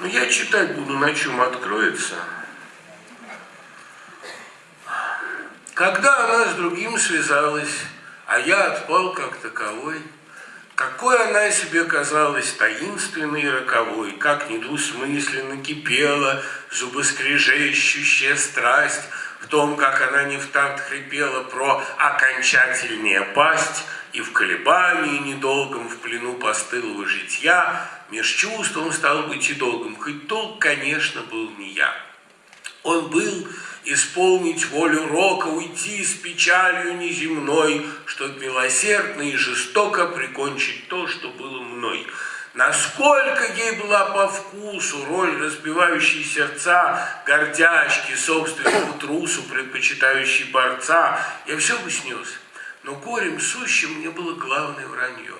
Ну, я читать буду, на чем откроется. Когда она с другим связалась, а я отпал как таковой, какой она себе казалась таинственной и роковой, как недвусмысленно кипела зубоскрежещущая страсть в том, как она не в такт хрипела про окончательнее пасть, и в колебании недолгом в плену постылого житья меж чувством стал быть и долгом, хоть долг, конечно, был не я. Он был исполнить волю рока, уйти с печалью неземной, чтоб милосердно и жестоко прикончить то, что. Насколько ей была по вкусу роль разбивающей сердца, гордячки, собственному трусу, предпочитающей борца, я все бы снес. Но горем сущим мне было главное вранье.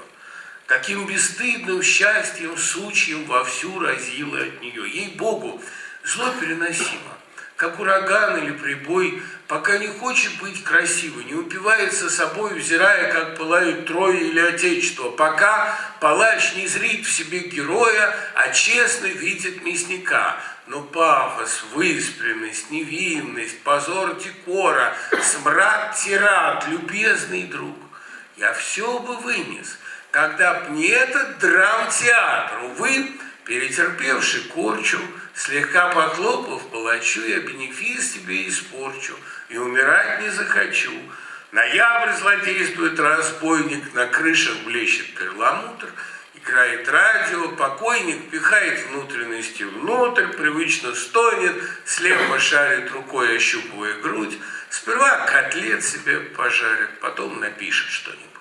Каким бесстыдным счастьем сучьем вовсю разило от нее. Ей-богу, зло переносимо как ураган или прибой, пока не хочет быть красивой, не упивается собой, взирая, как пылают трое или отечество, пока палач не зрит в себе героя, а честно видит мясника. Но пафос, выспренность, невинность, позор декора, смрад тират, любезный друг, я все бы вынес, когда б не этот драм-театр, увы, перетерпевший корчу, слегка похлопав палачу, я бенефис тебе испорчу, и умирать не захочу. Ноябрь злодействует разбойник, на крышах блещет перламутр, играет радио, покойник пихает внутренности внутрь, привычно стонет, слепо шарит рукой, ощупывая грудь, сперва котлет себе пожарит, потом напишет что-нибудь.